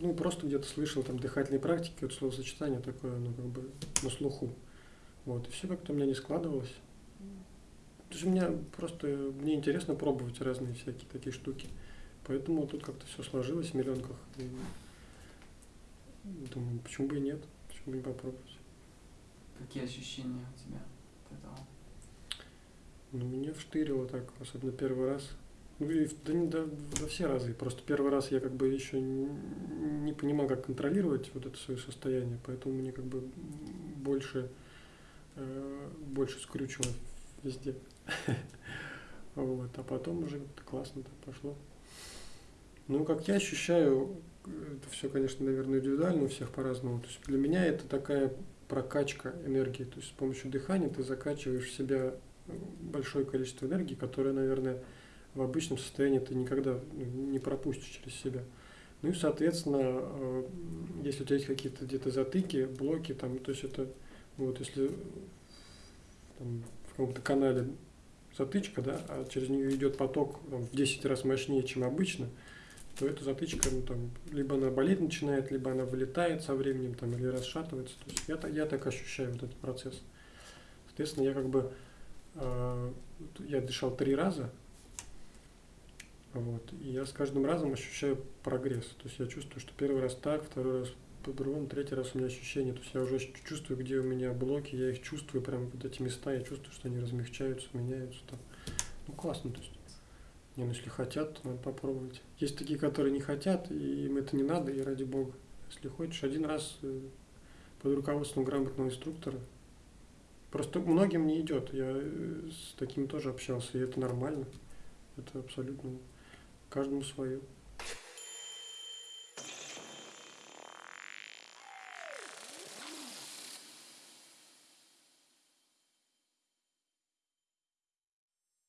ну, просто где-то слышал там дыхательные практики, вот словосочетание такое, ну, как бы на слуху. Вот, и все как-то у меня не складывалось. То есть у меня просто, мне интересно пробовать разные всякие такие штуки. Поэтому тут как-то все сложилось в миллионках. И думаю, почему бы и нет, почему бы не попробовать. Какие ощущения у тебя от этого? Ну, меня вштырило так, особенно первый раз. Ну и да, да, да все разы. Просто первый раз я как бы еще не, понимал, как контролировать вот это свое состояние, поэтому мне как бы больше, э, больше скрючило везде. Вот, а потом уже классно так пошло. Ну, как я ощущаю, это все, конечно, наверное, индивидуально, у всех по-разному. То есть для меня это такая прокачка энергии. То есть с помощью дыхания ты закачиваешь в себя большое количество энергии, которое, наверное, в обычном состоянии ты никогда ну, не пропустишь через себя. Ну и, соответственно, э, если у тебя есть какие-то где-то затыки, блоки, там, то есть это, вот если там, в каком-то канале затычка, да, а через нее идет поток там, в 10 раз мощнее, чем обычно, то эта затычка, ну, там, либо она болеть начинает, либо она вылетает со временем, там, или расшатывается. То есть я, я так ощущаю вот этот процесс. Соответственно, я как бы, э, я дышал три раза, вот, и я с каждым разом ощущаю прогресс. То есть я чувствую, что первый раз так, второй раз по-другому, третий раз у меня ощущение. То есть я уже чувствую, где у меня блоки, я их чувствую, прям вот эти места, я чувствую, что они размягчаются, меняются. Там. Ну, классно, то есть. Не, ну если хотят, надо попробовать. Есть такие, которые не хотят, и им это не надо, и ради бога. Если хочешь, один раз э, под руководством грамотного инструктора. Просто многим не идет. Я э, с таким тоже общался, и это нормально. Это абсолютно каждому свое.